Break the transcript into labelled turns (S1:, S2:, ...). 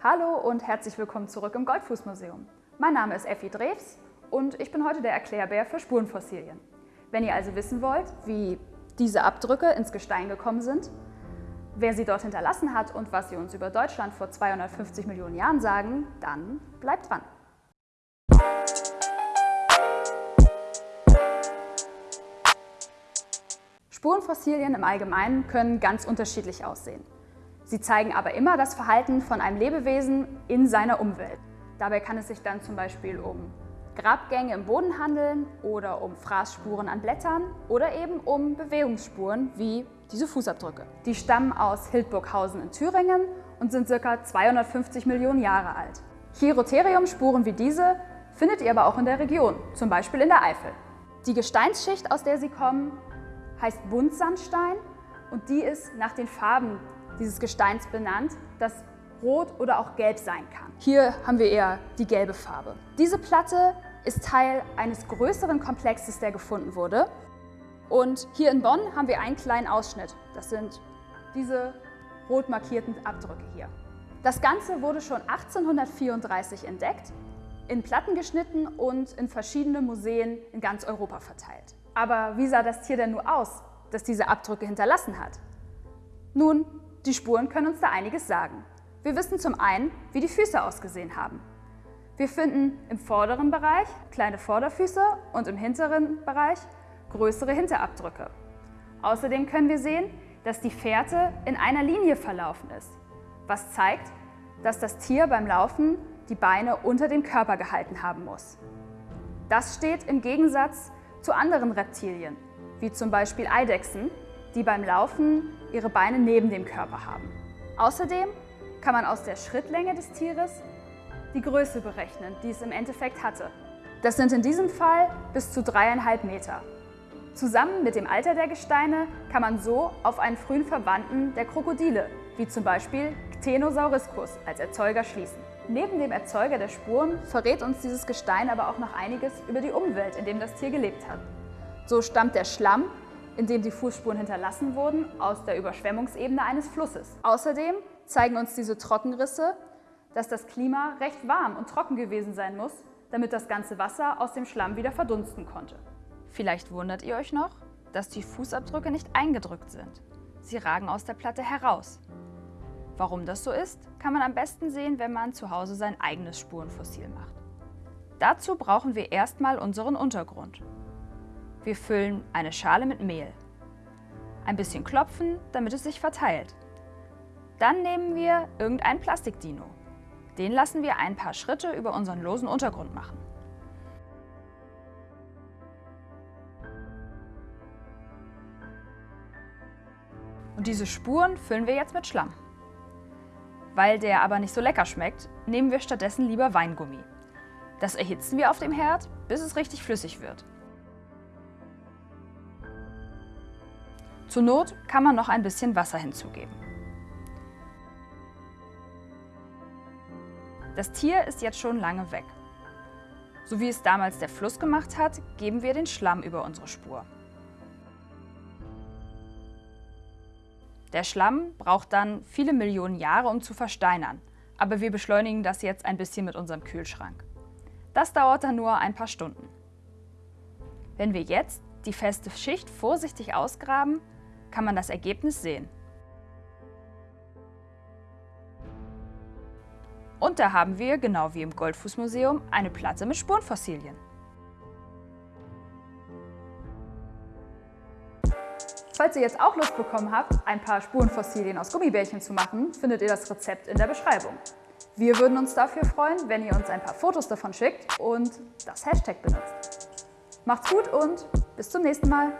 S1: Hallo und herzlich willkommen zurück im Goldfußmuseum. Mein Name ist Effi Drews und ich bin heute der Erklärbär für Spurenfossilien. Wenn ihr also wissen wollt, wie diese Abdrücke ins Gestein gekommen sind, wer sie dort hinterlassen hat und was sie uns über Deutschland vor 250 Millionen Jahren sagen, dann bleibt dran. Spurenfossilien im Allgemeinen können ganz unterschiedlich aussehen. Sie zeigen aber immer das Verhalten von einem Lebewesen in seiner Umwelt. Dabei kann es sich dann zum Beispiel um Grabgänge im Boden handeln oder um Fraßspuren an Blättern oder eben um Bewegungsspuren wie diese Fußabdrücke. Die stammen aus Hildburghausen in Thüringen und sind ca. 250 Millionen Jahre alt. Chirotherium-Spuren wie diese findet ihr aber auch in der Region, zum Beispiel in der Eifel. Die Gesteinsschicht, aus der sie kommen, heißt Buntsandstein und die ist nach den Farben dieses Gesteins benannt, das rot oder auch gelb sein kann. Hier haben wir eher die gelbe Farbe. Diese Platte ist Teil eines größeren Komplexes, der gefunden wurde. Und hier in Bonn haben wir einen kleinen Ausschnitt. Das sind diese rot markierten Abdrücke hier. Das Ganze wurde schon 1834 entdeckt, in Platten geschnitten und in verschiedene Museen in ganz Europa verteilt. Aber wie sah das Tier denn nur aus, das diese Abdrücke hinterlassen hat? Nun, die Spuren können uns da einiges sagen. Wir wissen zum einen, wie die Füße ausgesehen haben. Wir finden im vorderen Bereich kleine Vorderfüße und im hinteren Bereich größere Hinterabdrücke. Außerdem können wir sehen, dass die Fährte in einer Linie verlaufen ist, was zeigt, dass das Tier beim Laufen die Beine unter dem Körper gehalten haben muss. Das steht im Gegensatz zu anderen Reptilien, wie zum Beispiel Eidechsen, die beim Laufen ihre Beine neben dem Körper haben. Außerdem kann man aus der Schrittlänge des Tieres die Größe berechnen, die es im Endeffekt hatte. Das sind in diesem Fall bis zu dreieinhalb Meter. Zusammen mit dem Alter der Gesteine kann man so auf einen frühen Verwandten der Krokodile, wie zum Beispiel Ctenosauriscus, als Erzeuger schließen. Neben dem Erzeuger der Spuren verrät uns dieses Gestein aber auch noch einiges über die Umwelt, in dem das Tier gelebt hat. So stammt der Schlamm in dem die Fußspuren hinterlassen wurden, aus der Überschwemmungsebene eines Flusses. Außerdem zeigen uns diese Trockenrisse, dass das Klima recht warm und trocken gewesen sein muss, damit das ganze Wasser aus dem Schlamm wieder verdunsten konnte. Vielleicht wundert ihr euch noch, dass die Fußabdrücke nicht eingedrückt sind. Sie ragen aus der Platte heraus. Warum das so ist, kann man am besten sehen, wenn man zu Hause sein eigenes Spurenfossil macht. Dazu brauchen wir erstmal unseren Untergrund. Wir füllen eine Schale mit Mehl. Ein bisschen klopfen, damit es sich verteilt. Dann nehmen wir irgendein Plastikdino. Den lassen wir ein paar Schritte über unseren losen Untergrund machen. Und diese Spuren füllen wir jetzt mit Schlamm. Weil der aber nicht so lecker schmeckt, nehmen wir stattdessen lieber Weingummi. Das erhitzen wir auf dem Herd, bis es richtig flüssig wird. Zur Not kann man noch ein bisschen Wasser hinzugeben. Das Tier ist jetzt schon lange weg. So wie es damals der Fluss gemacht hat, geben wir den Schlamm über unsere Spur. Der Schlamm braucht dann viele Millionen Jahre, um zu versteinern, aber wir beschleunigen das jetzt ein bisschen mit unserem Kühlschrank. Das dauert dann nur ein paar Stunden. Wenn wir jetzt die feste Schicht vorsichtig ausgraben, kann man das Ergebnis sehen. Und da haben wir, genau wie im Goldfußmuseum, eine Platte mit Spurenfossilien. Falls ihr jetzt auch Lust bekommen habt, ein paar Spurenfossilien aus Gummibärchen zu machen, findet ihr das Rezept in der Beschreibung. Wir würden uns dafür freuen, wenn ihr uns ein paar Fotos davon schickt und das Hashtag benutzt. Macht's gut und bis zum nächsten Mal!